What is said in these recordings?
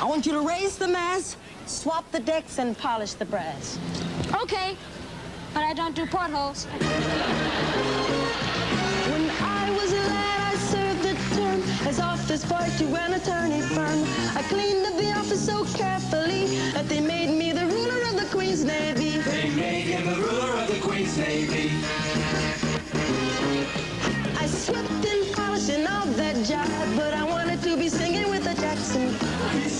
I want you to raise the mast, swap the decks, and polish the brass. Okay, but I don't do portholes. When I was a lad, I served the term as office boy to an attorney firm. I cleaned up the office so carefully that they made me the ruler of the Queen's Navy. They made him the ruler of the Queen's Navy. I swept and polished and all that jive, but I wanted to be singing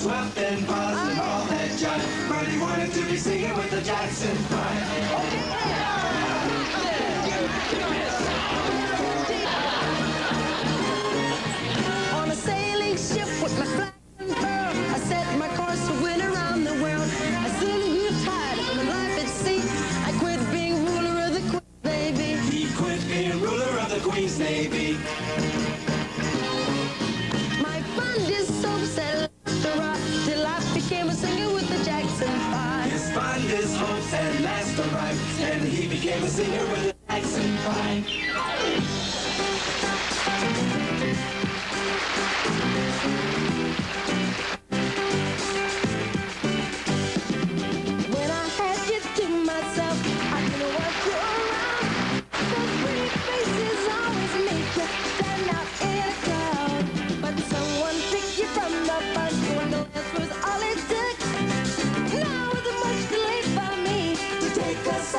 swept and polished and all that jive, wanted to be singing with the Jackson Five. On a sailing ship with my flag and furl, I set my course to win around the world. I soon grew tired of life at sea. I quit being ruler of the Queen's Navy. He quit being ruler of the Queen's Navy. Arrived, and he became a singer with the Jackson Five.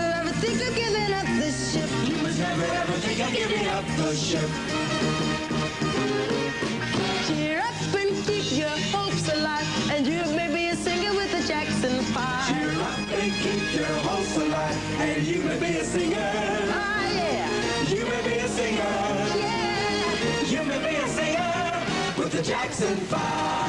never ever think of giving up this ship. You must never ever think of giving up the ship. Your alive, and you may be a singer. Ah, yeah, You may be a singer. yeah. You may be a singer with the Jackson Five.